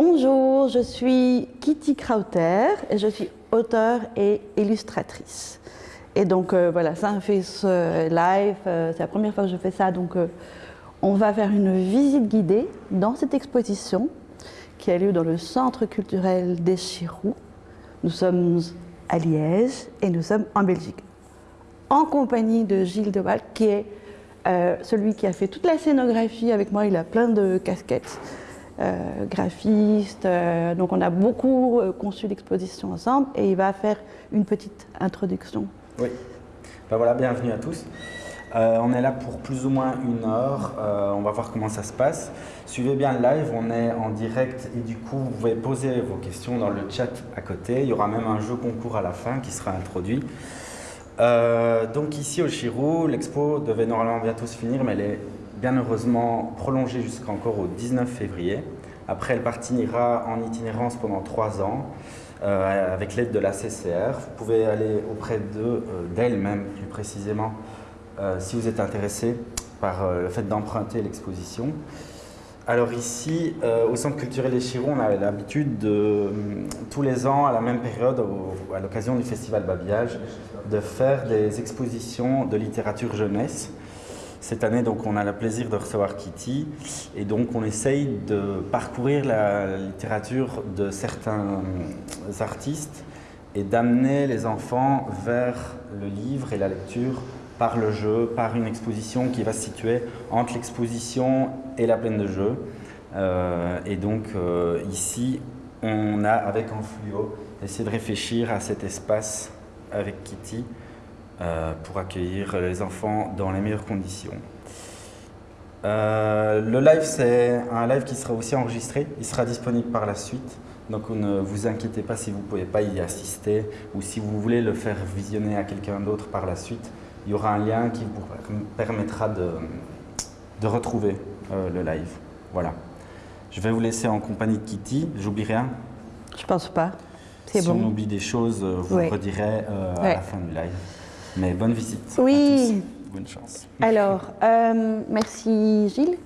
Bonjour, je suis Kitty Krauter et je suis auteure et illustratrice. Et donc euh, voilà, ça fait ce live, euh, c'est la première fois que je fais ça, donc euh, on va faire une visite guidée dans cette exposition qui a lieu dans le Centre culturel des Chirous. Nous sommes à Liège et nous sommes en Belgique, en compagnie de Gilles Deval, qui est celui qui a fait toute la scénographie avec moi, il a plein de casquettes. Euh, graphiste. Euh, donc on a beaucoup euh, conçu l'exposition ensemble et il va faire une petite introduction. Oui. Ben voilà, bienvenue à tous. on est là pour plus ou moins une heure. on va voir comment ça se passe. Suivez bien le live, on est en direct et du coup vous pouvez poser vos questions dans le chat à côté. Il y aura même un jeu concours à la fin qui sera introduit. donc ici au Chirou, l'expo devait normalement bientôt se finir, mais elle est bien heureusement prolongée jusqu'encore au 19 février. Après, elle partira en itinérance pendant trois ans euh, avec l'aide de la CCR. Vous pouvez aller auprès euh, d'elle même, plus précisément, euh, si vous êtes intéressé par le fait d'emprunter l'exposition. Alors ici, au Centre culturel des Chirons, on a l'habitude de, tous les ans, à la même période, à l'occasion du Festival Babillage, de faire des expositions de littérature jeunesse. Cette année, donc, on a le plaisir de recevoir Kitty et donc on essaye de parcourir la littérature de certains artistes et d'amener les enfants vers le livre et la lecture par le jeu, par une exposition qui va se situer entre l'exposition et la plaine de jeu. Euh, et donc euh, ici, on a avec Enfluo essayé de réfléchir à cet espace avec Kitty euh, pour accueillir les enfants dans les meilleures conditions. Euh, le live, c'est un live qui sera aussi enregistré. Il sera disponible par la suite. Donc ne vous inquiétez pas si vous ne pouvez pas y assister ou si vous voulez le faire visionner à quelqu'un d'autre par la suite. Il y aura un lien qui vous permettra de, de retrouver euh, le live. Voilà. Je vais vous laisser en compagnie de Kitty. J'oublie rien Je pense pas. Si bon. on oublie des choses, vous le redirez à la fin du live. Mais bonne visite. Oui. Bonne chance. Alors, euh, merci Gilles.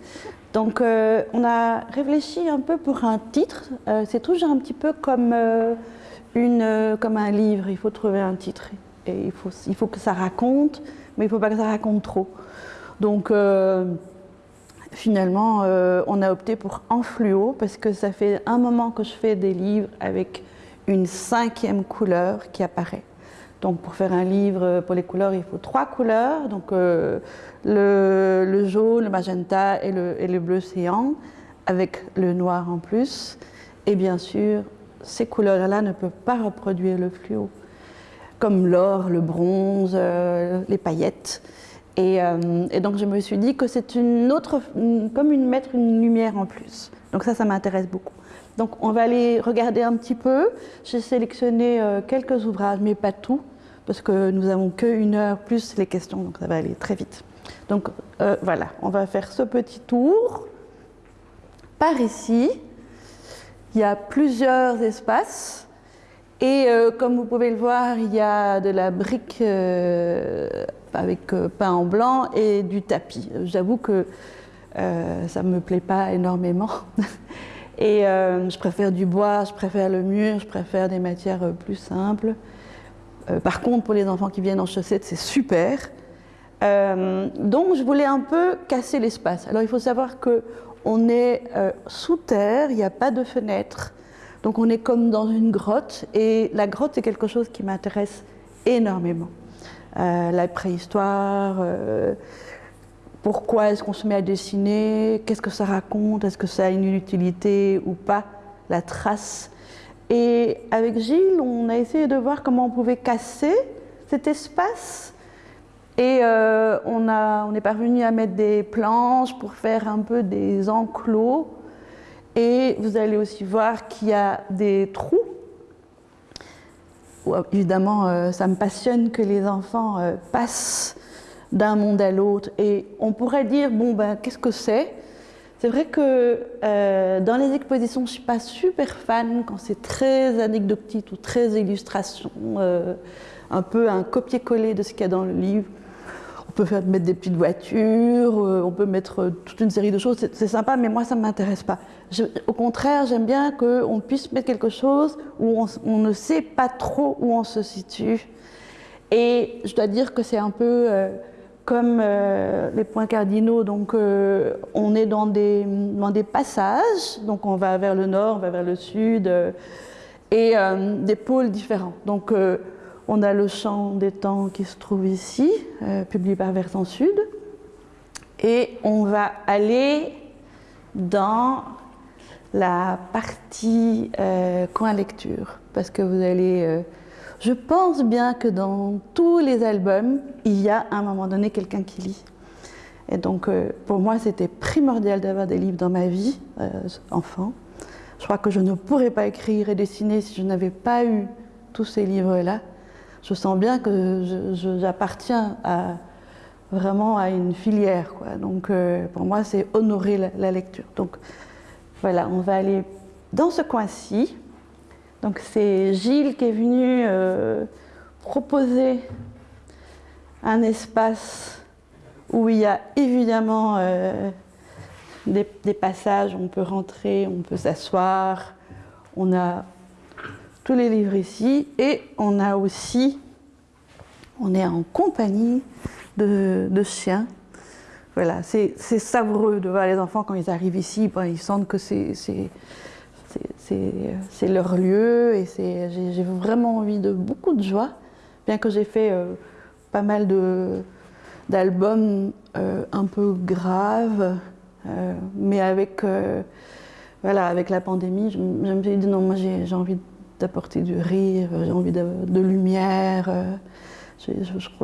Donc, euh, on a réfléchi un peu pour un titre. Euh, c'est toujours un petit peu comme, une, comme un livre. Il faut trouver un titre. Et il faut, il faut que ça raconte, mais il ne faut pas que ça raconte trop. Donc, finalement, on a opté pour en fluo parce que ça fait un moment que je fais des livres avec une cinquième couleur qui apparaît. Donc pour faire un livre pour les couleurs, il faut trois couleurs, donc euh, le, jaune, le magenta et le, bleu cyan, avec le noir en plus. Et bien sûr, ces couleurs-là ne peuvent pas reproduire le fluo, comme l'or, le bronze, euh, les paillettes. Euh, et, donc je me suis dit que c'est une autre, comme une, mettre une lumière en plus. Donc ça, ça m'intéresse beaucoup. Donc on va aller regarder un petit peu. J'ai sélectionné quelques ouvrages, mais pas tout parce que nous n'avons qu'une heure plus les questions, donc ça va aller très vite. Donc euh, voilà, on va faire ce petit tour. Par ici, il y a plusieurs espaces. Et euh, comme vous pouvez le voir, il y a de la brique euh, avec peint en blanc et du tapis. J'avoue que ça ne me plaît pas énormément. et je préfère du bois, je préfère le mur, je préfère des matières plus simples. Euh, par contre, pour les enfants qui viennent en chaussettes, c'est super. Euh, donc, je voulais un peu casser l'espace. Alors, il faut savoir qu'on est euh, sous terre, il n'y a pas de fenêtre. Donc, on est comme dans une grotte. Et la grotte, c'est quelque chose qui m'intéresse énormément. la préhistoire, pourquoi est-ce qu'on se met à dessiner, qu'est-ce que ça raconte, est-ce que ça a une utilité ou pas, la trace et avec Gilles, on a essayé de voir comment on pouvait casser cet espace. Et euh, on, a, on est parvenu à mettre des planches pour faire un peu des enclos. Et vous allez aussi voir qu'il y a des trous. Évidemment, euh, ça me passionne que les enfants euh, passent d'un monde à l'autre. Et on pourrait dire, bon, ben, qu'est-ce que c'est? C'est vrai que euh, dans les expositions, je ne suis pas super fan quand c'est très anecdotique ou très illustration, euh, un peu un copier-coller de ce qu'il y a dans le livre. on peut faire, mettre des petites voitures, on peut mettre toute une série de choses, c'est sympa, mais moi ça ne m'intéresse pas. au contraire, j'aime bien qu'on puisse mettre quelque chose où on, ne sait pas trop où on se situe. Et je dois dire que c'est un peu comme euh, les points cardinaux, donc euh, on est dans des, passages, donc on va vers le nord, on va vers le sud, euh, et des pôles différents. Donc on a le chant des temps qui se trouve ici, publié par Versant Sud, et on va aller dans la partie coin lecture, parce que vous allez je pense bien que dans tous les albums, il y a à un moment donné quelqu'un qui lit. Et donc, euh, pour moi, c'était primordial d'avoir des livres dans ma vie, euh, enfant. Je crois que je ne pourrais pas écrire et dessiner si je n'avais pas eu tous ces livres-là. Je sens bien que j'appartiens vraiment à une filière. Donc, euh, pour moi, c'est honorer la, lecture. Donc, voilà, on va aller dans ce coin-ci. Donc c'est Gilles qui est venu euh, proposer un espace où il y a évidemment euh, des, passages où on peut rentrer, on peut s'asseoir. On a tous les livres ici et on a aussi, on est en compagnie de, chiens. Voilà, c'est savoureux de voir les enfants quand ils arrivent ici, ils sentent que c'est c'est leur lieu et j'ai vraiment envie de beaucoup de joie, bien que j'ai fait euh, pas mal d'albums euh, un peu graves, euh, mais avec, voilà, avec la pandémie, je, me suis dit non, moi j'ai envie d'apporter du rire, j'ai envie de, lumière, je,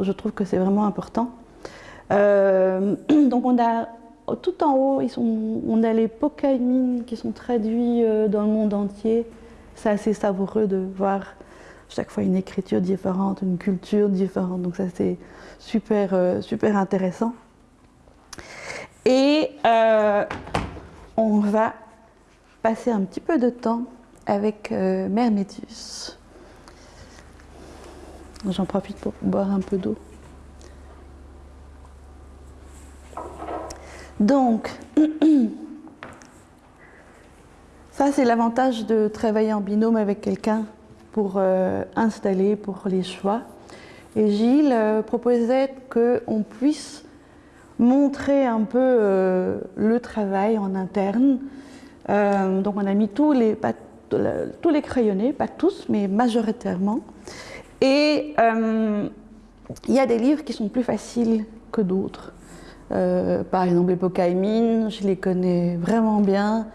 je, trouve que c'est vraiment important. donc on a tout en haut, on a les Pokaimines qui sont traduits euh, dans le monde entier. C'est assez savoureux de voir chaque fois une écriture différente, une culture différente. Donc ça c'est super, euh, super intéressant. Et euh, on va passer un petit peu de temps avec Métus. J'en profite pour boire un peu d'eau. Donc, ça c'est l'avantage de travailler en binôme avec quelqu'un pour euh, installer, pour les choix. Et Gilles euh, proposait qu'on puisse montrer un peu euh, le travail en interne. donc on a mis tous les, tous les crayonnés, pas tous, mais majoritairement. Et il y a des livres qui sont plus faciles que d'autres. Euh, par exemple, les Pokaimines, je les connais vraiment bien.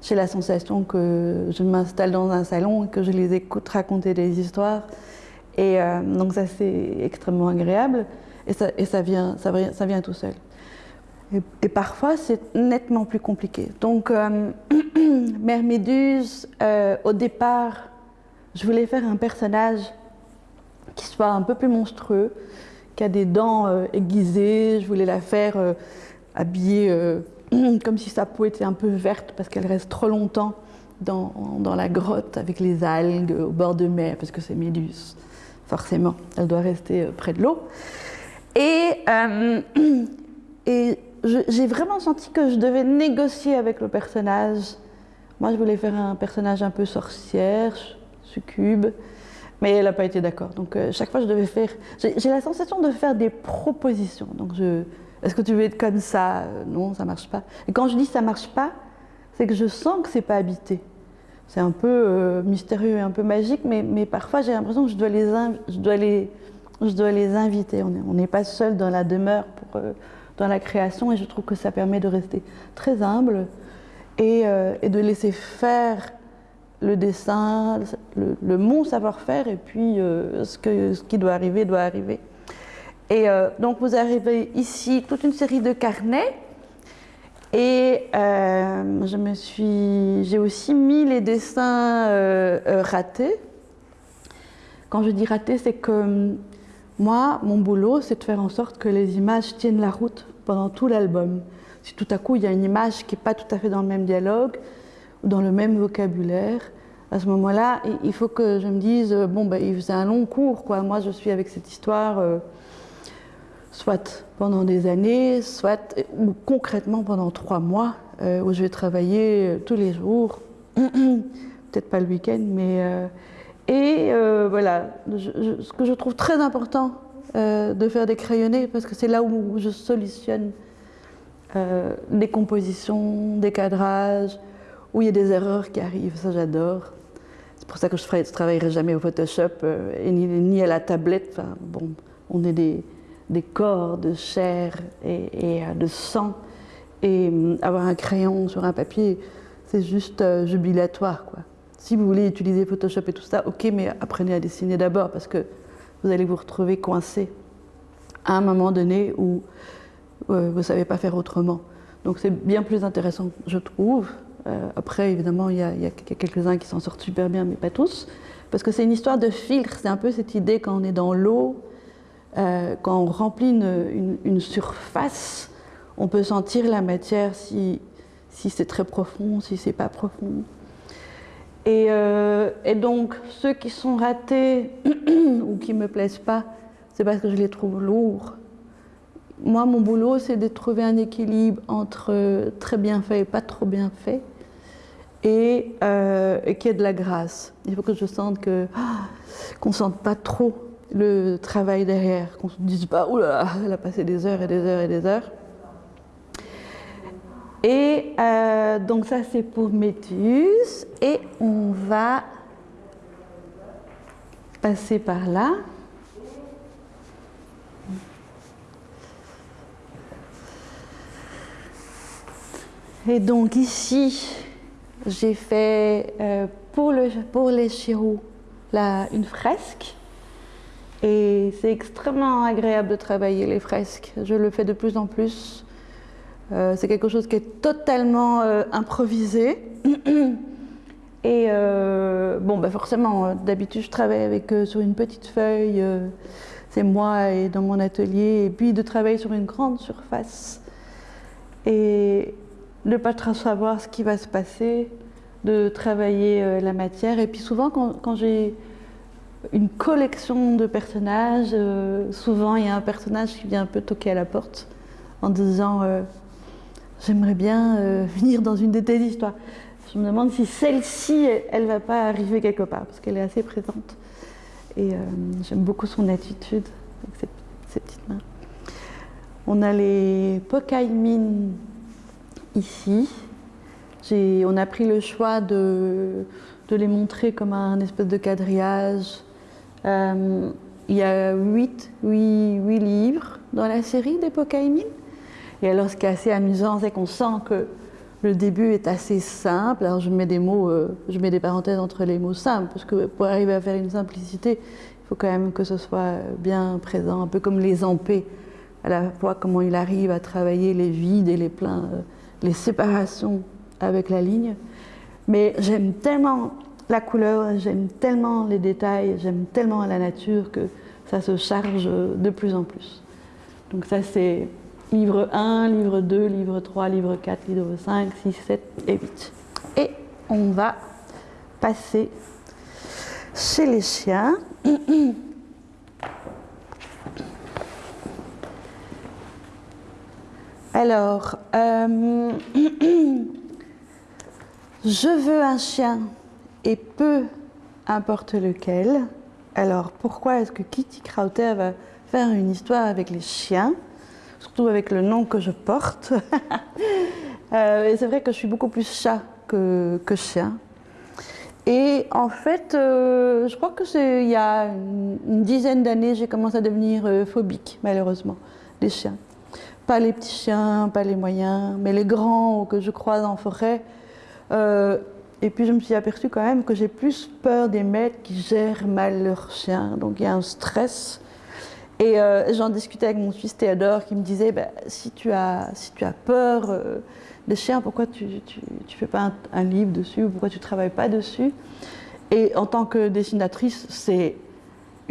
J'ai la sensation que je m'installe dans un salon et que je les écoute raconter des histoires. Et euh, donc ça, c'est extrêmement agréable. Et ça, vient, ça vient tout seul. Et, parfois, c'est nettement plus compliqué. Donc, euh, Mère Méduse, au départ, je voulais faire un personnage qui soit un peu plus monstrueux, qui a des dents euh, aiguisées. Je voulais la faire euh, habillée euh, comme si sa peau était un peu verte parce qu'elle reste trop longtemps dans, dans, la grotte avec les algues au bord de mer parce que c'est Méduse. Forcément, elle doit rester près de l'eau. Et, et j'ai vraiment senti que je devais négocier avec le personnage. Moi, je voulais faire un personnage un peu sorcière, succube. Mais elle n'a pas été d'accord. Donc euh, chaque fois, je devais faire. J'ai la sensation de faire des propositions. Donc je. Est-ce que tu veux être comme ça? Euh, Non, ça marche pas. Et quand je dis ça marche pas, c'est que je sens que c'est pas habité. C'est un peu euh, mystérieux et un peu magique, mais, mais parfois j'ai l'impression que je dois les, je dois les, je dois les inviter. On n'est pas seul dans la demeure pour, dans la création, et je trouve que ça permet de rester très humble et, et de laisser faire le dessin, le, mon savoir-faire et puis euh, ce, qui doit arriver doit arriver. Et euh, donc vous arrivez ici toute une série de carnets et euh, je me suis, j'ai aussi mis les dessins ratés. Quand je dis ratés, c'est que moi, mon boulot, c'est de faire en sorte que les images tiennent la route pendant tout l'album. Si tout à coup il y a une image qui n'est pas tout à fait dans le même dialogue, dans le même vocabulaire, à ce moment-là, il faut que je me dise, euh, bon, ben, c'est un long cours, quoi. Moi, je suis avec cette histoire, euh, soit pendant des années, soit ou concrètement pendant trois mois, où je vais travailler tous les jours, peut-être pas le week-end, mais... et voilà, ce que je trouve très important de faire des crayonnés, parce que c'est là où je solutionne euh, des compositions, des cadrages, où il y a des erreurs qui arrivent, ça j'adore. C'est pour ça que je ne travaillerai jamais au Photoshop euh, et ni, à la tablette. Enfin, bon, on est des, des corps de chair et, euh, de sang. Et avoir un crayon sur un papier, c'est juste jubilatoire. Quoi. Si vous voulez utiliser Photoshop et tout ça, ok, mais apprenez à dessiner d'abord parce que vous allez vous retrouver coincé à un moment donné où vous ne savez pas faire autrement. Donc c'est bien plus intéressant, je trouve. Euh, après, évidemment, il y a, quelques-uns qui s'en sortent super bien, mais pas tous. Parce que c'est une histoire de filtre. C'est un peu cette idée quand on est dans l'eau, euh, quand on remplit une, surface, on peut sentir la matière si, si c'est très profond, si c'est pas profond. Et, euh, et, donc, ceux qui sont ratés ou qui me plaisent pas, c'est parce que je les trouve lourds moi, mon boulot, c'est de trouver un équilibre entre très bien fait et pas trop bien fait, et, euh, qu'il y ait de la grâce. Il faut que je sente ah, qu'on ne sente pas trop le travail derrière, qu'on ne se dise pas « là, elle a passé des heures et des heures et des heures ». Et euh, donc ça, c'est pour Métus. Et on va passer par là. Et donc ici, j'ai fait euh, pour, le, pour les chirous une fresque. Et c'est extrêmement agréable de travailler les fresques. Je le fais de plus en plus. Euh, c'est quelque chose qui est totalement euh, improvisé. Et bon, bah forcément, d'habitude, je travaille avec sur une petite feuille. c'est moi et dans mon atelier. Et puis de travailler sur une grande surface. Et ne pas savoir ce qui va se passer, de travailler euh, la matière. Et puis souvent, quand, j'ai une collection de personnages, euh, souvent il y a un personnage qui vient un peu toquer à la porte en disant euh, J'aimerais bien venir dans une de tes histoires. Je me demande si celle-ci, elle ne va pas arriver quelque part, parce qu'elle est assez présente. Et j'aime beaucoup son attitude avec ses, petites mains. On a les Pokaimin ici. On a pris le choix de, les montrer comme un espèce de quadrillage. Euh, il y a huit, livres dans la série des Pokaimin. Et alors ce qui est assez amusant, c'est qu'on sent que le début est assez simple. Alors je mets des mots, euh, je mets des parenthèses entre les mots simples, parce que pour arriver à faire une simplicité, il faut quand même que ce soit bien présent, un peu comme les ampés, à la fois comment il arrive à travailler les vides et les pleins. Euh, les séparations avec la ligne. Mais j'aime tellement la couleur, j'aime tellement les détails, j'aime tellement la nature que ça se charge de plus en plus. Donc ça c'est livre 1, livre 2, livre 3, livre 4, livre 5, 6, 7 et 8. Et on va passer chez les chiens. Alors, euh, je veux un chien et peu importe lequel. Alors, pourquoi est-ce que Kitty Krauter va faire une histoire avec les chiens, surtout avec le nom que je porte euh, C'est vrai que je suis beaucoup plus chat que, chien. Et en fait, euh, je crois que c'est il y a une dizaine d'années, j'ai commencé à devenir phobique, malheureusement, des chiens. Pas les petits chiens, pas les moyens, mais les grands que je croise en forêt. Euh, et puis je me suis aperçue quand même que j'ai plus peur des maîtres qui gèrent mal leurs chiens. Donc il y a un stress. Et euh, j'en discutais avec mon fils Théodore qui me disait bah, si, tu as, si tu as peur euh, des chiens, pourquoi tu ne fais pas un, un, livre dessus ou pourquoi tu ne travailles pas dessus? Et en tant que dessinatrice, c'est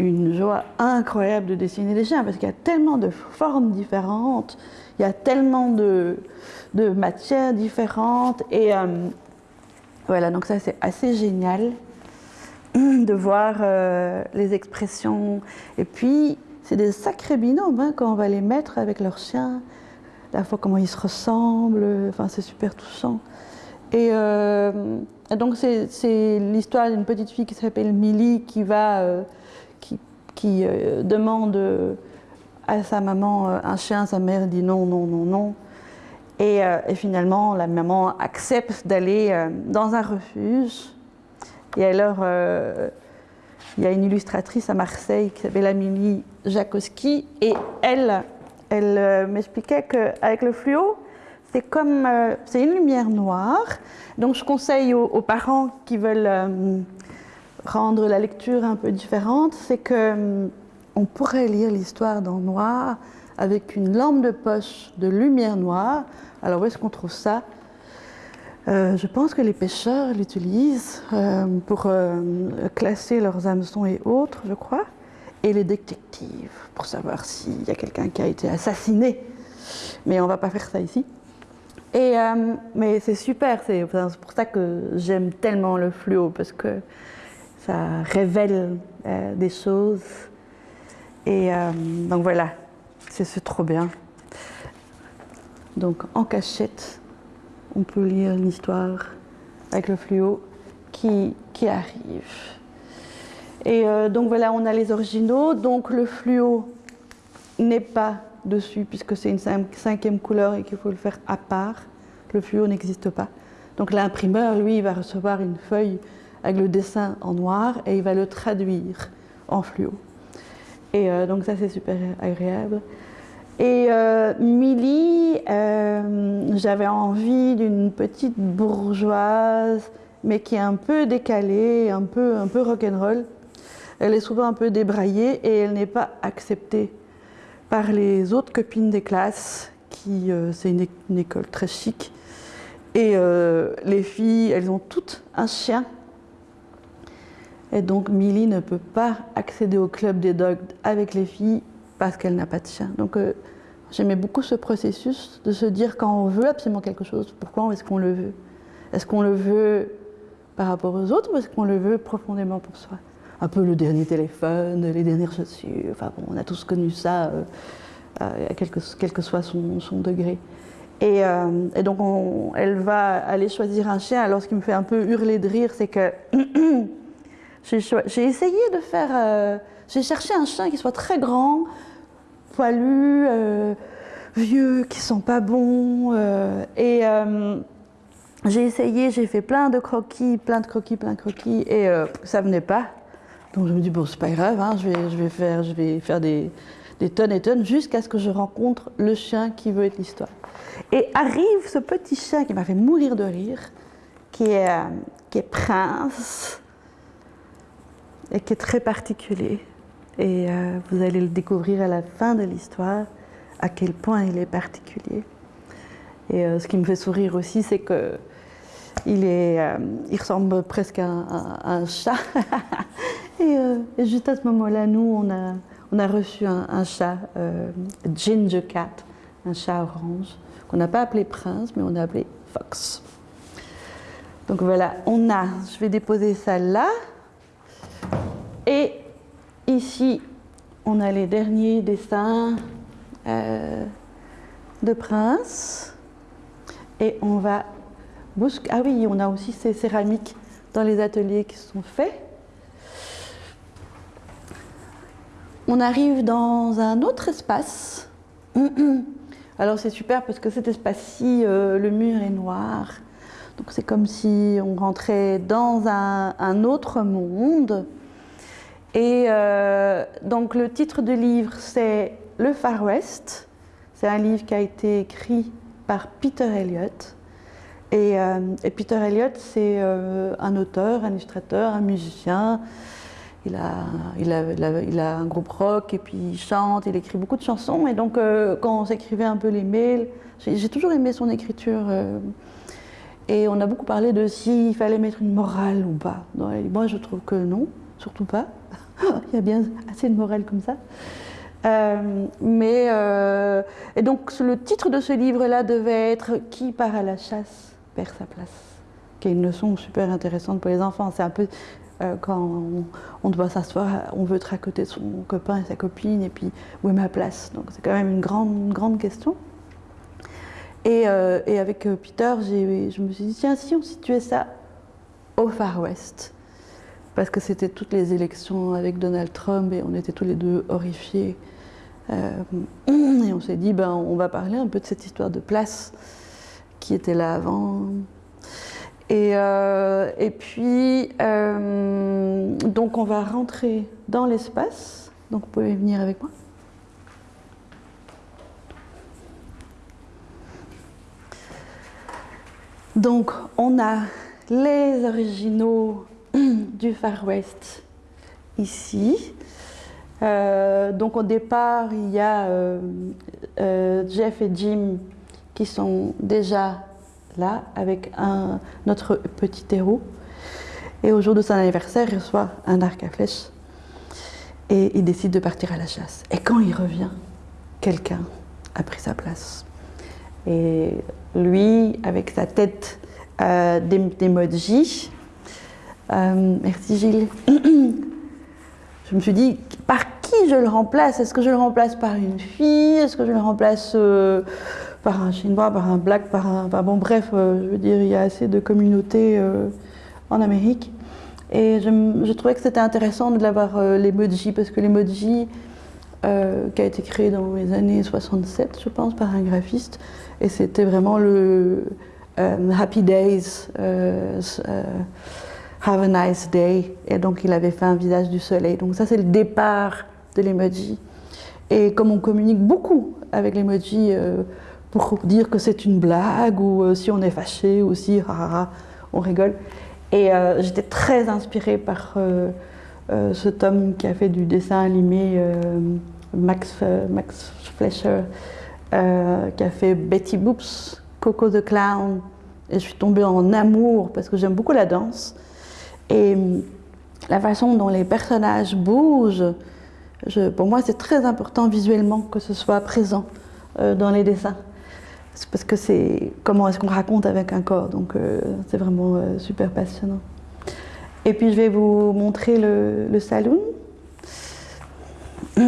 une joie incroyable de dessiner des chiens parce qu'il y a tellement de formes différentes, il y a tellement de, de matières différentes et euh, voilà, donc ça c'est assez génial de voir euh, les expressions et puis c'est des sacrés binômes hein, quand on va les mettre avec leurs chiens. La fois comment ils se ressemblent, enfin c'est super touchant. Et, euh, donc c'est l'histoire d'une petite fille qui s'appelle Millie qui va, euh, qui, euh, demande à sa maman un chien, sa mère dit non, non, non, non. Et, finalement la maman accepte d'aller dans un refuge. Et alors il y a une illustratrice à Marseille qui s'appelle Amélie Jakowski et elle, elle euh, m'expliquait qu'avec le fluo, c'est comme euh, c'est une lumière noire. Donc je conseille aux, parents qui veulent euh, rendre la lecture un peu différente, c'est que on pourrait lire l'histoire dans noir avec une lampe de poche de lumière noire. Alors où est-ce qu'on trouve ça? Euh, je pense que les pêcheurs l'utilisent euh, pour euh, classer leurs hameçons et autres, je crois, et les détectives pour savoir s'il y a quelqu'un qui a été assassiné. Mais on ne va pas faire ça ici. Et, mais c'est super, c'est pour ça que j'aime tellement le fluo, parce que ça révèle des choses. Et donc voilà, c'est trop bien. Donc en cachette, on peut lire l'histoire avec le fluo qui, qui arrive. Et euh, donc voilà, on a les originaux. Donc le fluo n'est pas dessus puisque c'est une cinquième couleur et qu'il faut le faire à part. Le fluo n'existe pas. Donc l'imprimeur, lui, va recevoir une feuille avec le dessin en noir et il va le traduire en fluo. Et euh, donc ça, c'est super agréable. Et euh, Millie, euh, j'avais envie d'une petite bourgeoise, mais qui est un peu décalée, un peu, un peu rock'n'roll. Elle est souvent un peu débraillée et elle n'est pas acceptée par les autres copines des classes, qui euh, c'est une, école très chic. Et les filles, elles ont toutes un chien. Et donc Millie ne peut pas accéder au club des dogs avec les filles parce qu'elle n'a pas de chien. Donc euh, j'aimais beaucoup ce processus de se dire quand on veut absolument quelque chose, pourquoi est-ce qu'on le veut? Est-ce qu'on le veut par rapport aux autres ou est-ce qu'on le veut profondément pour soi? Un peu le dernier téléphone, les dernières chaussures, enfin bon, on a tous connu ça, euh, euh, quel, que, soit son, degré. Et, donc elle va aller choisir un chien. Alors ce qui me fait un peu hurler de rire, c'est que j'ai essayé de faire... j'ai cherché un chien qui soit très grand, poilus, euh, vieux, qui sont pas bons. Euh, et euh, j'ai essayé, j'ai fait plein de croquis, plein de croquis, plein de croquis, et ça venait pas. Donc je me dis, bon, c'est pas grave, hein, je, vais, faire, je vais faire des, tonnes et tonnes jusqu'à ce que je rencontre le chien qui veut être l'histoire. Et arrive ce petit chien qui m'a fait mourir de rire, qui est Prince, et qui est très particulier. Et euh, vous allez le découvrir à la fin de l'histoire, à quel point il est particulier. Et euh, ce qui me fait sourire aussi, c'est que il, est, euh, il ressemble presque à, un chat. et, juste à ce moment-là, nous, on a, on a reçu un, chat, Ginger Cat, un chat orange, qu'on n'a pas appelé Prince, mais on a appelé Fox. Donc voilà, on a, je vais déposer ça là. Ici, on a les derniers dessins euh, de Prince. Et on va. Ah oui, on a aussi ces céramiques dans les ateliers qui sont faits. On arrive dans un autre espace. Alors c'est super parce que cet espace-ci, euh, le mur est noir. Donc c'est comme si on rentrait dans un autre monde. Et euh, donc le titre du livre, c'est Le Far West. C'est un livre qui a été écrit par Peter Elliott. Et, euh, Peter Elliott, c'est euh, un auteur, un illustrateur, un musicien. Il a, un groupe rock et puis il chante, il écrit beaucoup de chansons. Et donc quand on s'écrivait un peu les mails, j'ai toujours aimé son écriture. et on a beaucoup parlé de s'il fallait mettre une morale ou pas. Moi, je trouve que non, surtout pas. Il y a bien assez de morale comme ça. Euh, mais euh, et donc le titre de ce livre-là devait être Qui part à la chasse perd sa place, qui est une leçon super intéressante pour les enfants. C'est un peu euh, quand on, doit s'asseoir, on veut de son copain et sa copine, et puis où est ma place? Donc c'est quand même une grande, grande question. Et, euh, avec Peter, je me suis dit, tiens, si on situait ça au Far West, parce que c'était toutes les élections avec Donald Trump et on était tous les deux horrifiés. et on s'est dit, ben, on va parler un peu de cette histoire de place qui était là avant. Et, euh, et puis, euh, donc on va rentrer dans l'espace. Donc vous pouvez venir avec moi. Donc on a les originaux du Far West ici. Euh, donc au départ, il y a Jeff et Jim qui sont déjà là avec notre petit héros. Et au jour de son anniversaire, il reçoit un arc à flèche et il décide de partir à la chasse. Et quand il revient, quelqu'un a pris sa place. Et lui, avec sa tête euh, d'emoji, euh, merci Gilles, je me suis dit, par qui je le remplace? Est-ce que je le remplace par une fille? Est-ce que je le remplace euh, par un chinois, par un black, par un. bon, bref, euh, je veux dire, il y a assez de communautés en Amérique. Et je, trouvais que c'était intéressant de l'avoir l'emoji, parce que l'emoji, qui a été créé dans les années 67, je pense, par un graphiste, et c'était vraiment le Happy Days, Have a nice day, et donc il avait fait un visage du soleil. Donc ça, c'est le départ de l'emoji. Et comme on communique beaucoup avec l'emoji, pour dire que c'est une blague ou euh, si on est fâché ou si on rigole. Et euh, j'étais très inspirée par euh, ce tome qui a fait du dessin animé Max, Max Fleischer, qui a fait Betty Boops, Coco the Clown. Et je suis tombée en amour parce que j'aime beaucoup la danse. Et la façon dont les personnages bougent, pour moi c'est très important visuellement que ce soit présent dans les dessins parce que c'est comment est-ce qu'on raconte avec un corps, donc euh, c'est vraiment euh, super passionnant. Et puis je vais vous montrer le, saloon,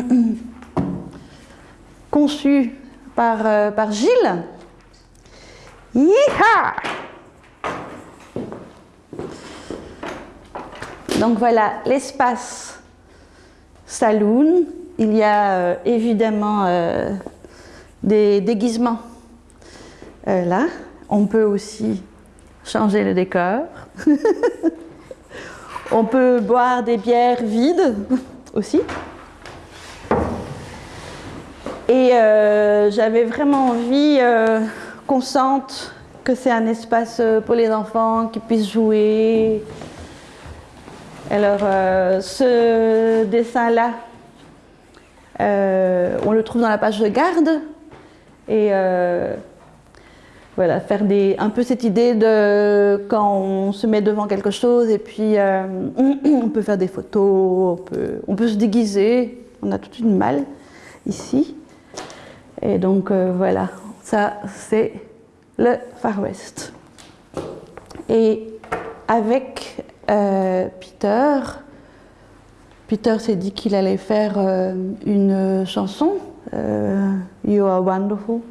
conçu par, euh, par Gilles. Yeeha donc voilà l'espace saloon. Il y a évidemment des déguisements euh, là. On peut aussi changer le décor. On peut boire des bières vides aussi. Et euh, j'avais vraiment envie euh, qu'on sente que c'est un espace pour les enfants qui puissent jouer. Alors, ce dessin-là, on le trouve dans la page de garde. Et voilà, faire des, un peu cette idée de quand on se met devant quelque chose et puis euh, on peut faire des photos, on peut, on peut se déguiser, on a toute une malle ici. Et donc euh, voilà, ça c'est le Far West. Et avec euh, Peter, Peter s'est dit qu'il allait faire une chanson, You Are Wonderful.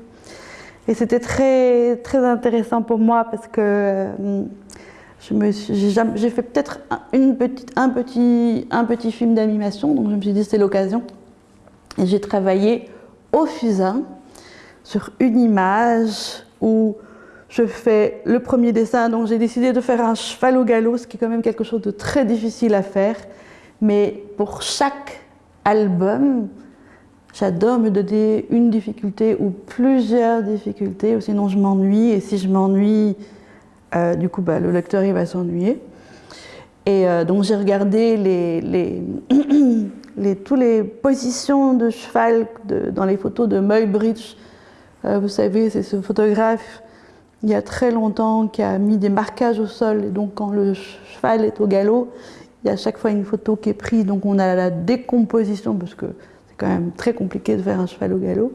Et c'était très, très intéressant pour moi parce que euh, j'ai fait peut-être un, un, petit, un petit film d'animation, donc je me suis dit c'est l'occasion. Et j'ai travaillé au fusain sur une image où je fais le premier dessin, donc j'ai décidé de faire un cheval au galop, ce qui est quand même quelque chose de très difficile à faire. Mais pour chaque album, J'adore me donner une difficulté ou plusieurs difficultés, ou sinon je m'ennuie. Et si je m'ennuie, euh, du coup, bah, le lecteur il va s'ennuyer. Et euh, donc j'ai regardé les, toutes les positions de cheval dans les photos de Muybridge. Euh, vous savez, c'est ce photographe il y a très longtemps qui a mis des marquages au sol. Et donc quand le cheval est au galop, il y a à chaque fois une photo qui est prise. Donc on a la décomposition parce que quand même très compliqué de faire un cheval au galop.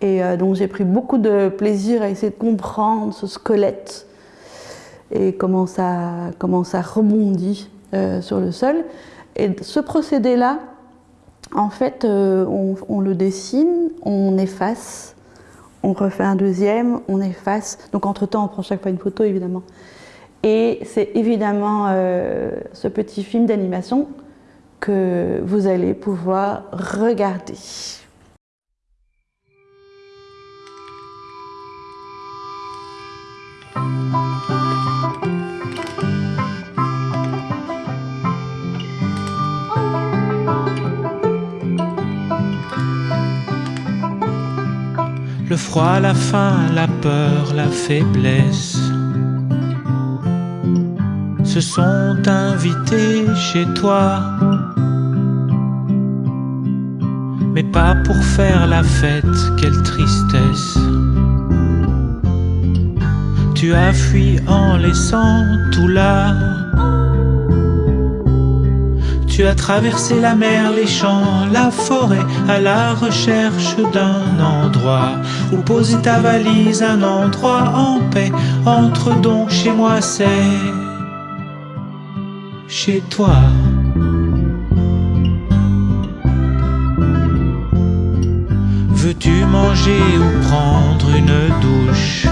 Et euh, donc j'ai pris beaucoup de plaisir à essayer de comprendre ce squelette et comment ça, comment ça rebondit sur le sol. Et ce procédé-là, en fait, on, on, le dessine, on efface, on refait un deuxième, on efface. Donc entre-temps, on prend chaque fois une photo, évidemment. Et c'est évidemment ce petit film d'animation que vous allez pouvoir regarder. Le froid, la faim, la peur, la faiblesse se sont invités chez toi. Mais pas pour faire la fête, quelle tristesse. Tu as fui en laissant tout là. Tu as traversé la mer, les champs, la forêt à la recherche d'un endroit où poser ta valise, un endroit en paix. Entre donc chez moi, c'est chez toi. Veux-tu manger ou prendre une douche?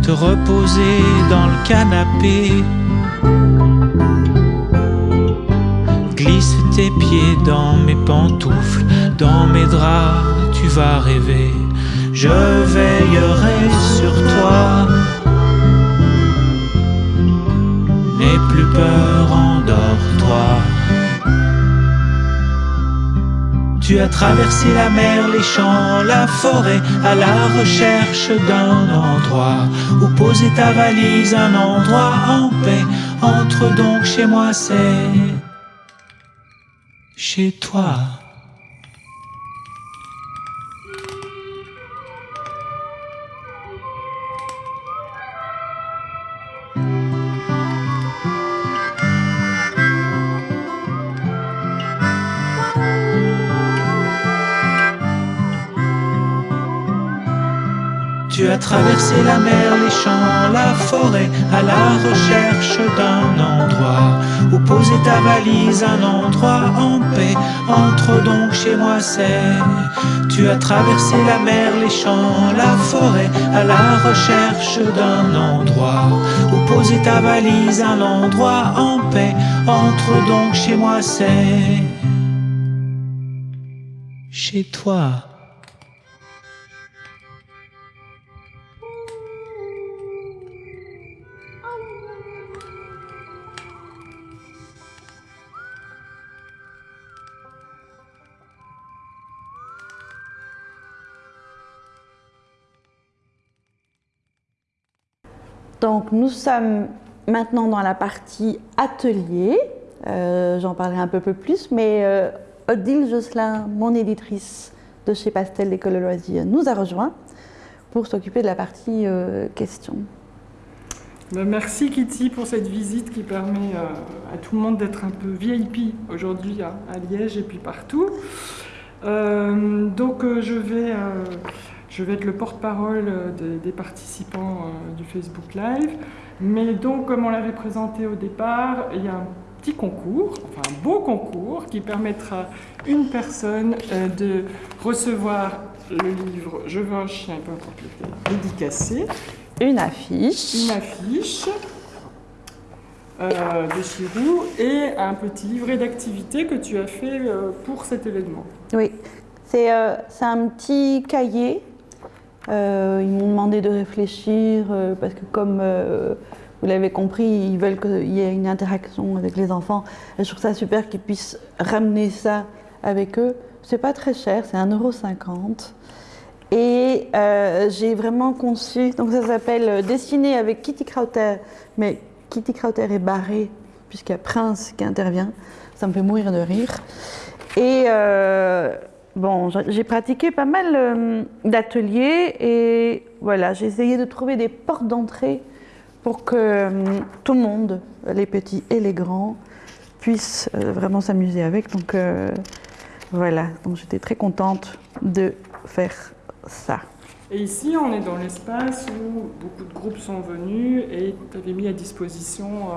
Te reposer dans le canapé pieds dans mes pantoufles, dans mes draps, tu vas rêver. Je veillerai sur toi. N'aie plus peur, endors-toi. Tu as traversé la mer, les champs, la forêt, à la recherche d'un endroit où poser ta valise, un endroit en paix. Entre donc chez moi, c'est chez toi. Tu as traversé la mer, les champs, la forêt, à la recherche d'un endroit où poser ta valise, un endroit en paix. Entre donc chez moi, c'est. Tu as traversé la mer, les champs, la forêt, à la recherche d'un endroit où poser ta valise, un endroit en paix. Entre donc chez moi, c'est. Chez toi. Donc nous sommes maintenant dans la partie atelier. Euh, J'en parlerai un peu plus, mais euh, Odile Josselin, mon éditrice de chez Pastel d'École de loisirs, nous a rejoint pour s'occuper de la partie euh, questions. Ben, merci Kitty pour cette visite qui permet euh, à tout le monde d'être un peu VIP aujourd'hui à, Liège et puis partout. Donc je vais je vais être le porte-parole des, des, participants euh, du Facebook Live. Mais donc, comme on l'avait présenté au départ, il y a un petit concours, enfin un beau concours, qui permettra à une personne euh, de recevoir le livre Je veux un chien, peu importe lequel, dédicacé. Une affiche. Une affiche. Euh, de Chirou et un petit livret d'activités que tu as fait euh, pour cet événement. Oui, c'est euh, un petit cahier euh, ils m'ont demandé de réfléchir euh, parce que comme euh, vous l'avez compris, ils veulent qu'il y ait une interaction avec les enfants. Je trouve ça super qu'ils puissent ramener ça avec eux. C'est pas très cher, c'est 1,50€. Et j'ai vraiment conçu, donc ça s'appelle Dessiner avec Kitty Krauter, mais Kitty Krauter est barrée puisqu'il y a Prince qui intervient. Ça me fait mourir de rire. Et Bon, j'ai pratiqué pas mal euh, d'ateliers et voilà, j'ai essayé de trouver des portes d'entrée pour que euh, tout le monde, les petits et les grands, puissent euh, vraiment s'amuser avec. Donc voilà, donc j'étais très contente de faire ça. Et ici, on est dans l'espace où beaucoup de groupes sont venus et tu avais mis à disposition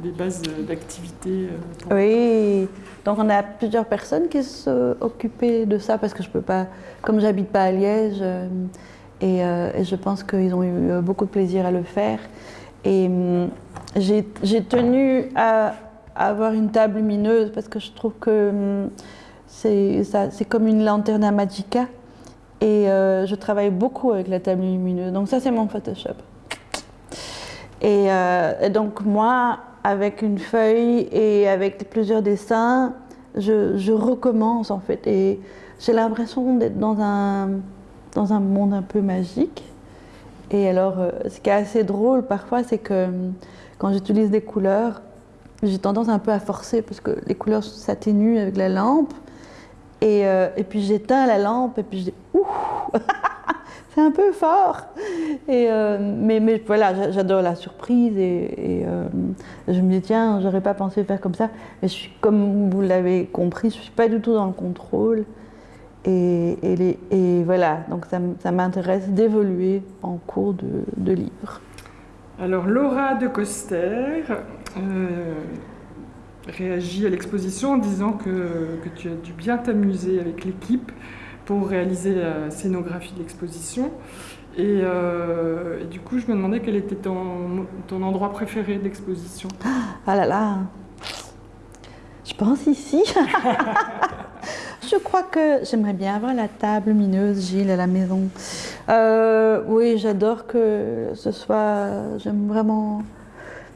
euh, des bases d'activité. Euh, oui, donc on a plusieurs personnes qui s'occupaient de ça parce que je peux pas, comme j'habite pas à Liège, euh, et, je pense qu'ils ont eu beaucoup de plaisir à le faire. Et hum, j'ai tenu à, avoir une table lumineuse parce que je trouve que hum, c'est comme une lanterne à magica. Et euh, je travaille beaucoup avec la table lumineuse. Donc ça, c'est mon Photoshop. Euh, et, donc moi, avec une feuille et avec plusieurs dessins, je, recommence en fait. Et j'ai l'impression d'être dans un, dans un monde un peu magique. Et alors, euh, ce qui est assez drôle parfois, c'est que quand j'utilise des couleurs, j'ai tendance un peu à forcer parce que les couleurs s'atténuent avec la lampe. Et, euh, et puis j'éteins la lampe et puis je dis ouh, c'est un peu fort. Euh, mais, voilà, j'adore la surprise et, euh, je me dis tiens, j'aurais pas pensé faire comme ça. Mais je suis, comme vous l'avez compris, je suis pas du tout dans le contrôle. Et, voilà, donc ça, ça m'intéresse d'évoluer en cours de, livre. Alors Laura de Coster, réagi à l'exposition en disant que, tu as dû bien t'amuser avec l'équipe pour réaliser la scénographie de l'exposition. Et, euh, du coup, je me demandais quel était ton, endroit préféré d'exposition. Ah là là Je pense ici. je crois que j'aimerais bien avoir la table lumineuse, Gilles, à la maison. Euh, oui, j'adore que ce soit... J'aime vraiment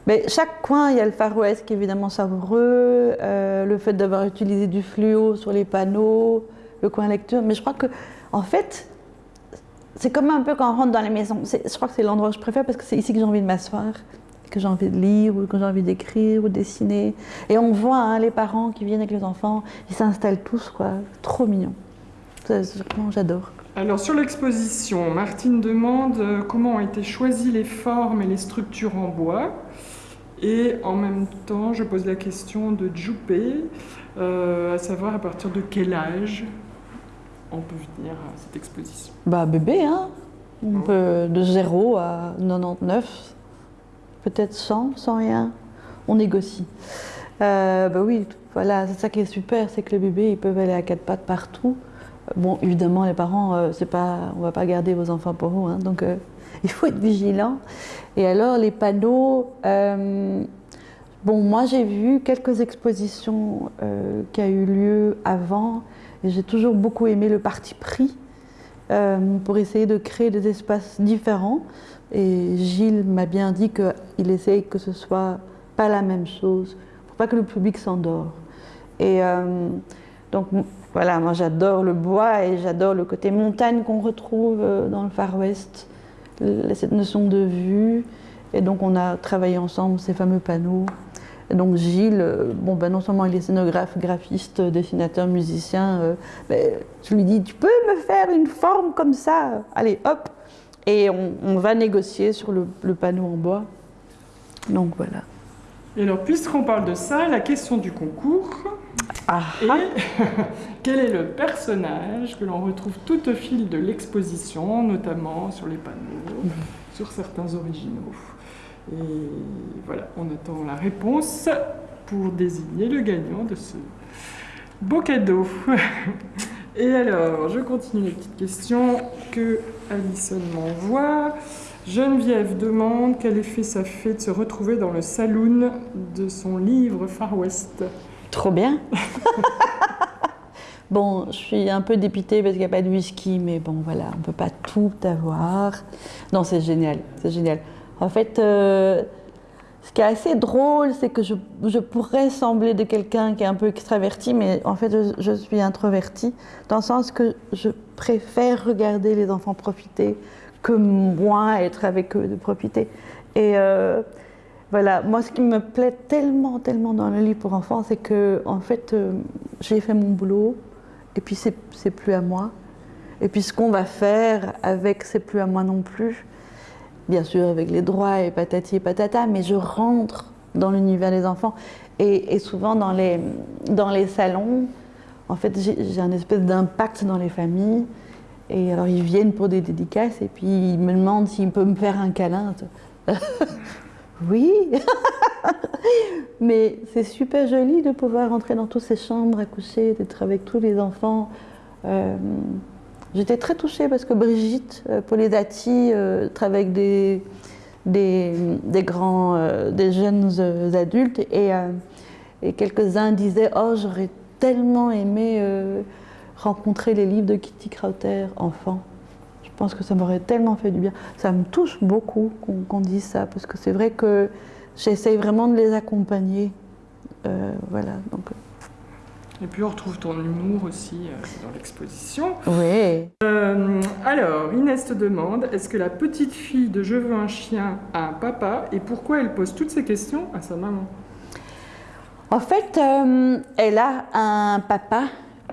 mais chaque coin, il y a le Far West qui est évidemment savoureux, euh, le fait d'avoir utilisé du fluo sur les panneaux, le coin lecture. Mais je crois que, en fait, c'est comme un peu quand on rentre dans les maisons. Je crois que c'est l'endroit que je préfère parce que c'est ici que j'ai envie de m'asseoir, que j'ai envie de lire, ou que j'ai envie d'écrire, ou de dessiner. Et on voit hein, les parents qui viennent avec les enfants, ils s'installent tous, quoi. Trop mignon. J'adore. Alors sur l'exposition, Martine demande euh, comment ont été choisies les formes et les structures en bois. Et en même temps, je pose la question de Djoupé, euh, à savoir à partir de quel âge on peut venir à cette exposition. Bah bébé, hein on peut, de 0 à 99, peut-être 100, sans rien. On négocie. Euh, bah oui, voilà, c'est ça qui est super, c'est que les bébés, ils peuvent aller à quatre pattes partout. Bon, évidemment, les parents, euh, c'est pas, on va pas garder vos enfants pour vous, hein, donc euh, il faut être vigilant. Et alors, les panneaux, euh, bon, moi j'ai vu quelques expositions euh, qui a eu lieu avant, et j'ai toujours beaucoup aimé le parti pris euh, pour essayer de créer des espaces différents. Et Gilles m'a bien dit qu'il essaye que ce soit pas la même chose, pour pas que le public s'endort. Et donc voilà, moi j'adore le bois et j'adore le côté montagne qu'on retrouve dans le Far West cette notion de vue. Et donc on a travaillé ensemble ces fameux panneaux. Donc Gilles, euh, bon, ben non seulement il est scénographe, graphiste, dessinateur, musicien, euh, mais je lui dis, tu peux me faire une forme comme ça? Allez, hop Et on, va négocier sur le, panneau en bois. Donc voilà. Et alors, puisqu'on parle de ça, la question du concours ah. Et quel est le personnage que l'on retrouve tout au fil de l'exposition, notamment sur les panneaux, sur certains originaux? Et voilà, on attend la réponse pour désigner le gagnant de ce beau cadeau. Et alors, je continue les petites questions que Alison m'envoie. Geneviève demande quel effet ça fait de se retrouver dans le saloon de son livre Far West. Trop bien. bon, je suis un peu dépitée parce qu'il n'y a pas de whisky, mais bon, voilà, on ne peut pas tout avoir. Non, c'est génial, c'est génial. En fait, euh, ce qui est assez drôle, c'est que je, pourrais sembler de quelqu'un qui est un peu extraverti, mais en fait, je, suis introvertie, dans le sens que je préfère regarder les enfants profiter que moi être avec eux de profiter. Et euh, voilà, moi ce qui me plaît tellement, tellement dans le livre pour enfants, c'est que en fait, euh, j'ai fait mon boulot et puis c'est plus à moi. Et puis ce qu'on va faire avec, c'est plus à moi non plus. Bien sûr, avec les droits et patati et patata, mais je rentre dans l'univers des enfants. Et, souvent dans les, dans les salons, en fait, j'ai un espèce d'impact dans les familles. Et alors ils viennent pour des dédicaces et puis ils me demandent s'ils peuvent me faire un câlin. oui, mais c'est super joli de pouvoir entrer dans toutes ces chambres à coucher, d'être avec tous les enfants. Euh, J'étais très touchée parce que Brigitte euh, Polidati euh, travaille avec des, des, grands, euh, des jeunes euh, adultes et, quelques-uns disaient Oh, j'aurais tellement aimé rencontrer les livres de Kitty Krauter enfant. Je pense que ça m'aurait tellement fait du bien. Ça me touche beaucoup qu'on dise ça parce que c'est vrai que j'essaye vraiment de les accompagner. Voilà, donc Et puis on retrouve ton humour aussi euh, dans l'exposition. oui. Euh, alors, Inès te demande est-ce que la petite fille de Je veux un chien a un papa et pourquoi elle pose toutes ces questions à sa maman? En fait, euh, elle a un papa,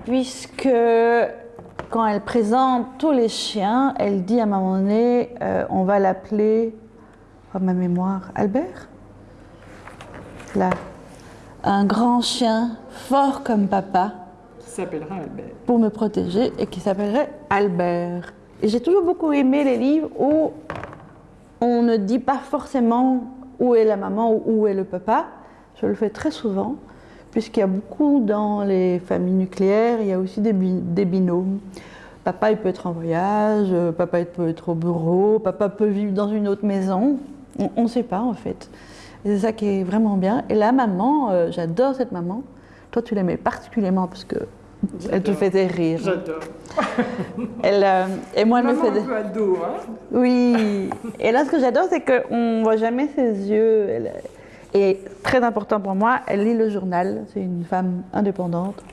puisque quand elle présente tous les chiens, elle dit à un moment donné, euh, on va l'appeler, oh, ma mémoire, Albert? Là. Un grand chien, fort comme papa, Qui s'appellera Albert. pour me protéger et qui s'appellerait Albert. Et j'ai toujours beaucoup aimé les livres où on ne dit pas forcément où est la maman ou où est le papa. Je le fais très souvent, puisqu'il y a beaucoup dans les familles nucléaires, il y a aussi des, des binômes. Papa, il peut être en voyage, papa, il peut être au bureau, papa peut vivre dans une autre maison. On ne sait pas, en fait. Et c'est ça qui est vraiment bien. Et la maman, euh, j'adore cette maman. Toi, tu l'aimais particulièrement parce que elle te faisait rire. J'adore. Elle, euh, et moi, elle me Maman faisait. un peu ado, hein Oui. Et là, ce que j'adore, c'est qu'on ne voit jamais ses yeux. Elle- Et très important pour moi, elle lit le journal. C'est une femme indépendante.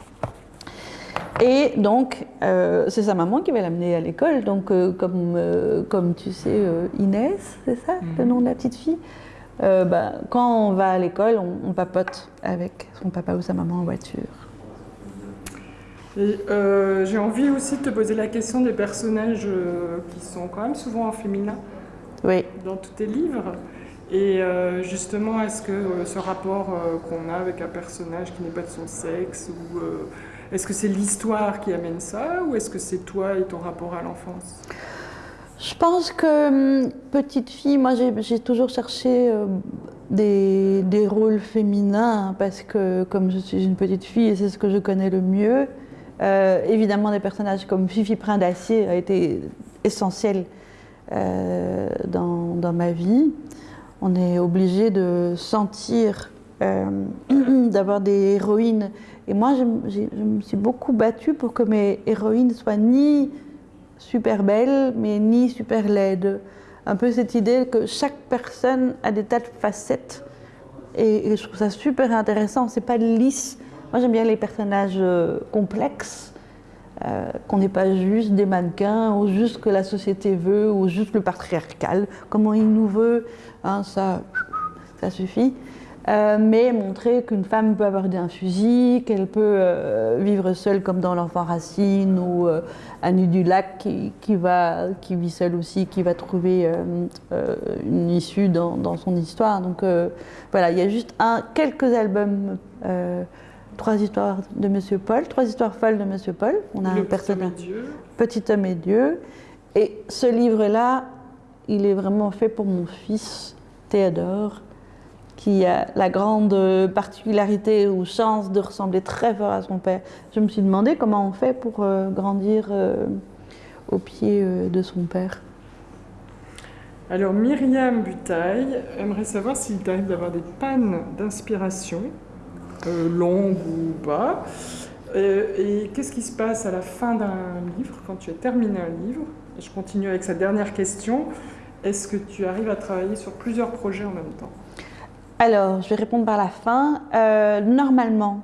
Et donc, euh, c'est sa maman qui va l'amener à l'école. Donc, euh, comme, euh, comme tu sais, euh, Inès, c'est ça le nom de la petite fille? Euh, bah, Quand on va à l'école, on, on papote avec son papa ou sa maman en voiture. Euh, j'ai envie aussi de te poser la question des personnages euh, qui sont quand même souvent en féminin Oui. dans tous tes livres. Et justement, est-ce que ce rapport qu'on a avec un personnage qui n'est pas de son sexe, ou est-ce que c'est l'histoire qui amène ça, ou est-ce que c'est toi et ton rapport à l'enfance? Je pense que hum, petite fille, moi j'ai toujours cherché euh, des, rôles féminins parce que comme je suis une petite fille et c'est ce que je connais le mieux, euh, évidemment des personnages comme Fifi Prin d'Acier a été essentiel euh, dans, ma vie. On est obligé de sentir, d'avoir des héroïnes. Et moi, je, je me suis beaucoup battue pour que mes héroïnes soient ni super belle, mais ni super laide. Un peu cette idée que chaque personne a des tas de facettes. Et, je trouve ça super intéressant. C'est pas lisse. Moi, j'aime bien les personnages euh, complexes, euh, qu'on n'est pas juste des mannequins, ou juste que la société veut, ou juste le patriarcal, comment il nous veut. Hein, ça, ça suffit. Euh, mais montrer qu'une femme peut avoir un fusil, qu'elle peut euh, vivre seule comme dans l'enfant Racine ou euh, Annie du Lac qui, qui va, qui vit seule aussi, qui va trouver euh, une issue dans, dans son histoire. Donc voilà, il y a juste un, quelques albums, trois histoires de Monsieur Paul, trois histoires folles de Monsieur Paul. On a Le un personnage. Petit homme et Dieu. Et ce livre-là, il est vraiment fait pour mon fils Théodore, qui a la grande particularité ou chance de ressembler très fort à son père. Je me suis demandé comment on fait pour euh, grandir euh, au pied euh, de son père. Alors Myriam Butaille aimerait savoir s'il t'arrive d'avoir des pannes d'inspiration, euh, longues ou pas. Et qu'est-ce qui se passe à la fin d'un livre, quand tu as terminé un livre? Je continue avec sa dernière question. Est-ce que tu arrives à travailler sur plusieurs projets en même temps? Alors, je vais répondre par la fin. Euh, normalement,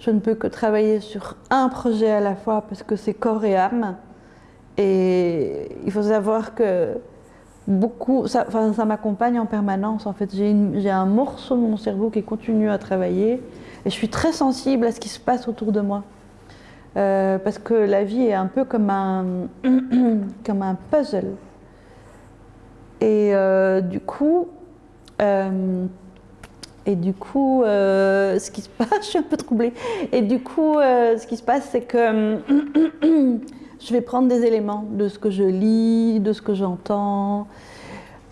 je ne peux que travailler sur un projet à la fois parce que c'est corps et âme. Et il faut savoir que beaucoup, ça, m'accompagne en permanence. En fait, j'ai un morceau de mon cerveau qui continue à travailler et je suis très sensible à ce qui se passe autour de moi. Euh, parce que la vie est un peu comme un, comme un puzzle. Et euh, du coup, euh, et du coup, euh, ce qui se passe, je suis un peu troublée. Et du coup, euh, ce qui se passe, c'est que je vais prendre des éléments de ce que je lis, de ce que j'entends.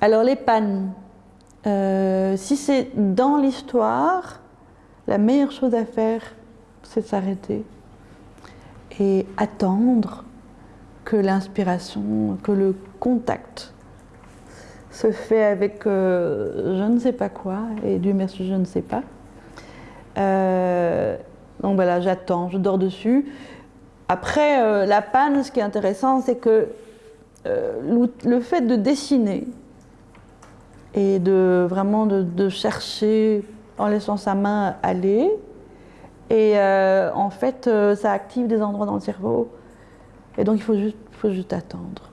Alors les pannes, si c'est dans l'histoire, la meilleure chose à faire, c'est s'arrêter et attendre que l'inspiration, que le contact se fait avec euh, je ne sais pas quoi, et Dieu merci, je ne sais pas. Euh, donc voilà, j'attends, je dors dessus. Après, euh, la panne, ce qui est intéressant, c'est que le fait de dessiner et de vraiment de, chercher en laissant sa main aller, et en fait, ça active des endroits dans le cerveau, et donc il faut juste, faut juste attendre.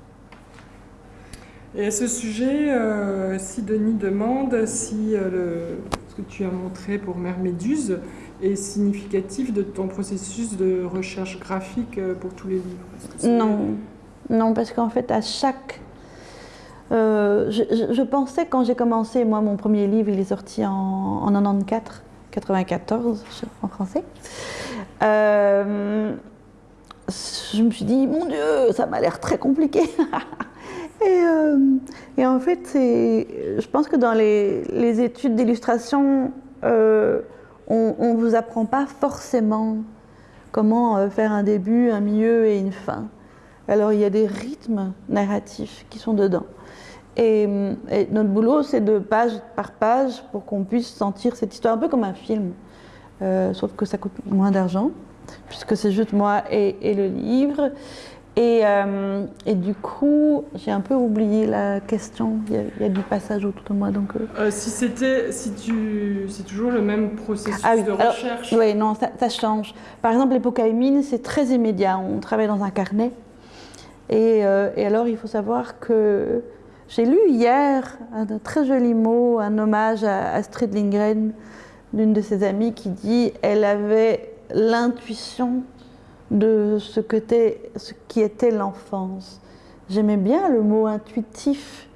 Et à ce sujet, euh, si Denis demande si euh, ce que tu as montré pour Mère Méduse est significatif de ton processus de recherche graphique euh, pour tous les livres. Non, non, parce qu'en fait, à chaque... Je, pensais quand j'ai commencé, moi mon premier livre, il est sorti en, en 94, 94 en français. je me suis dit, mon Dieu, ça m'a l'air très compliqué. Euh, et, en fait, je pense que dans les, études d'illustration, euh, on ne vous apprend pas forcément comment euh, faire un début, un milieu et une fin. Alors il y a des rythmes narratifs qui sont dedans. Et, notre boulot, c'est de page par page pour qu'on puisse sentir cette histoire un peu comme un film, sauf que ça coûte moins d'argent, puisque c'est juste moi et, et le livre. Euh, et, du coup, j'ai un peu oublié la question. Il y a, du passage autour de moi. Donc, euh. Euh, si c'était, si tu, c'est toujours le même processus ah de recherche. Oui, non, ça, change. Par exemple, l'épocaïmine, c'est très immédiat. On travaille dans un carnet. Et, et, alors, il faut savoir que j'ai lu hier un très joli mot, un hommage à Astrid Lindgren, d'une de ses amies, qui dit elle avait l'intuition de ce, que ce qui était l'enfance. J'aimais bien le mot intuitif,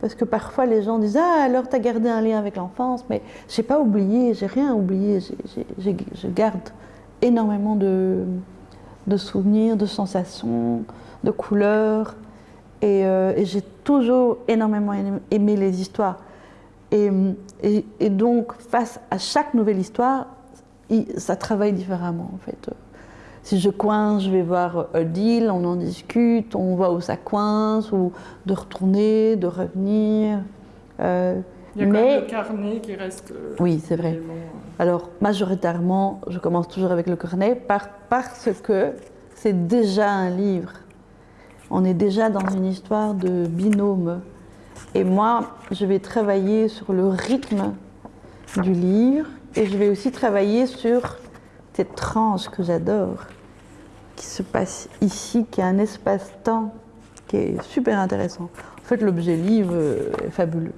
parce que parfois les gens disent Ah, alors tu as gardé un lien avec l'enfance, mais j'ai pas oublié, j'ai rien oublié, je garde énormément de, de, souvenirs, de sensations, de couleurs, et, euh, j'ai toujours énormément aimé les histoires. Et, et, donc, face à chaque nouvelle histoire, ça travaille différemment en fait. Si je coince, je vais voir Odile, on en discute, on voit où ça coince, ou de retourner, de revenir. Euh, Il y a mais... quand même le carnet qui reste. Euh, oui, c'est vrai. Euh, Alors, majoritairement, je commence toujours avec le carnet parce que c'est déjà un livre. On est déjà dans une histoire de binôme. Et moi, je vais travailler sur le rythme du livre et je vais aussi travailler sur cette tranche que j'adore, qui se passe ici, qui est un espace-temps qui est super intéressant. En fait, l'objet livre est fabuleux.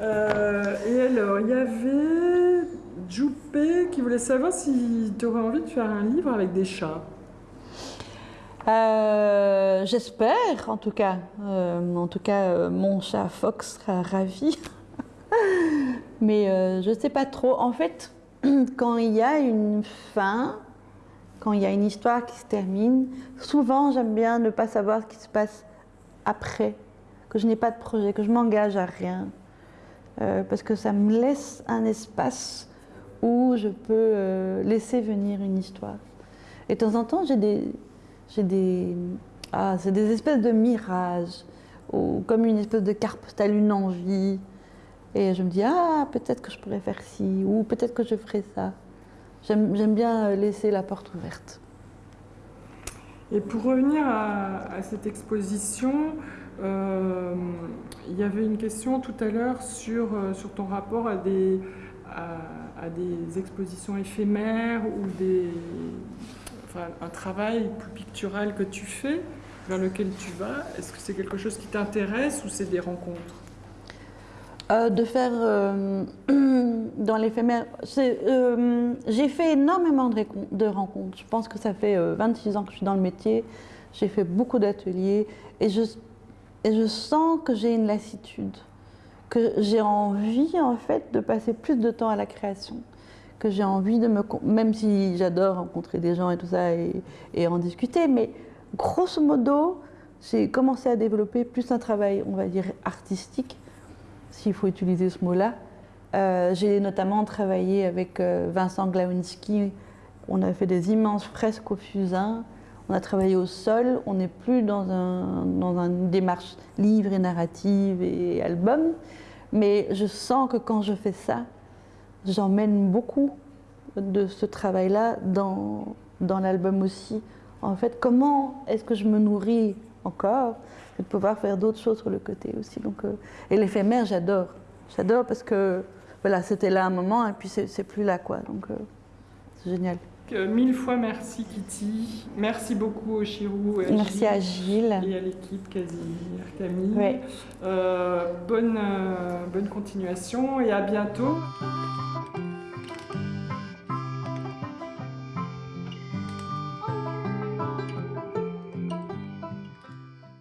Euh, et alors, il y avait Joupé qui voulait savoir si tu aurais envie de faire un livre avec des chats. Euh, j'espère, en tout cas. Euh, en tout cas, mon chat Fox sera ravi. Mais je ne sais pas trop. En fait, quand il y a une fin, quand il y a une histoire qui se termine, souvent j'aime bien ne pas savoir ce qui se passe après, que je n'ai pas de projet, que je m'engage à rien, euh, parce que ça me laisse un espace où je peux euh, laisser venir une histoire. Et de temps en temps, j'ai des, des, ah, c'est des espèces de mirages, ou comme une espèce de carpe, telle une envie. Et je me dis, ah, peut-être que je pourrais faire ci, ou peut-être que je ferais ça. J'aime bien laisser la porte ouverte. Et pour revenir à, cette exposition, euh, il y avait une question tout à l'heure sur, euh, ton rapport à des, expositions éphémères ou un travail plus pictural que tu fais, vers lequel tu vas. Est-ce que c'est quelque chose qui t'intéresse ou c'est des rencontres? Euh, de faire euh, dans l'éphémère. Euh, j'ai fait énormément de, rencontres. Je pense que ça fait 26 ans que je suis dans le métier. J'ai fait beaucoup d'ateliers et je, sens que j'ai une lassitude, que j'ai envie en fait de passer plus de temps à la création, que j'ai envie de me, même si j'adore rencontrer des gens et tout ça et en discuter, mais grosso modo, j'ai commencé à développer plus un travail, on va dire, artistique, s'il faut utiliser ce mot-là. Euh, j'ai notamment travaillé avec euh, Vincent Glawinski. On a fait des immenses fresques au fusain. On a travaillé au sol. On n'est plus dans, un, dans une démarche livre et narrative et album. Mais je sens que quand je fais ça, j'emmène beaucoup de ce travail-là dans, dans l'album aussi. En fait, comment est-ce que je me nourris encore? Et de pouvoir faire d'autres choses sur le côté aussi. Donc, euh, et l'éphémère, j'adore. J'adore parce que voilà, c'était là un moment et puis c'est plus là quoi. Donc euh, c'est génial. mille fois merci Kitty. Merci beaucoup au Chirou. Et merci à Gilles. Et à l'équipe Camille. Euh, bonne, bonne continuation et à bientôt.